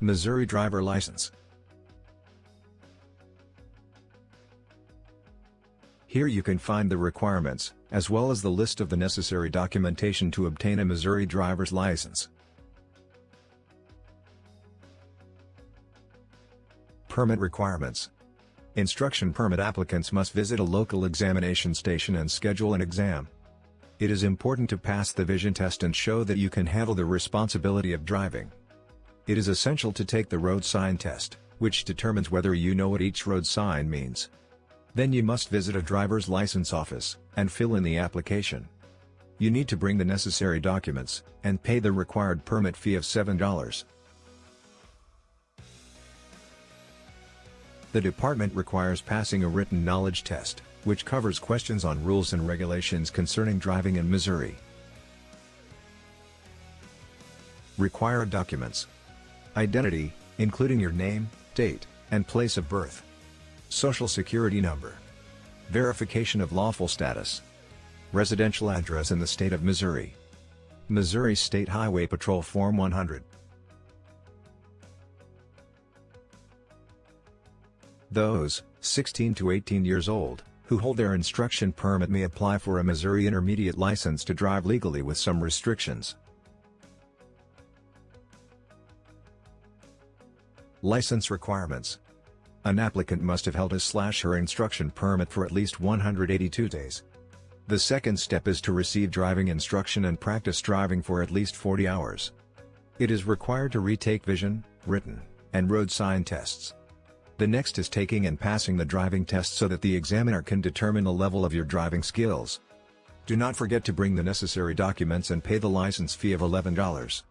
Missouri Driver License Here you can find the requirements, as well as the list of the necessary documentation to obtain a Missouri driver's license. Permit requirements Instruction permit applicants must visit a local examination station and schedule an exam. It is important to pass the vision test and show that you can handle the responsibility of driving. It is essential to take the road sign test, which determines whether you know what each road sign means. Then you must visit a driver's license office, and fill in the application. You need to bring the necessary documents, and pay the required permit fee of $7. The department requires passing a written knowledge test, which covers questions on rules and regulations concerning driving in Missouri. Required documents. Identity, including your name, date, and place of birth. Social security number. Verification of lawful status. Residential address in the state of Missouri. Missouri State Highway Patrol Form 100. Those, 16 to 18 years old, who hold their instruction permit may apply for a Missouri Intermediate license to drive legally with some restrictions. License requirements. An applicant must have held his slash her instruction permit for at least 182 days. The second step is to receive driving instruction and practice driving for at least 40 hours. It is required to retake vision, written, and road sign tests. The next is taking and passing the driving test so that the examiner can determine the level of your driving skills. Do not forget to bring the necessary documents and pay the license fee of $11.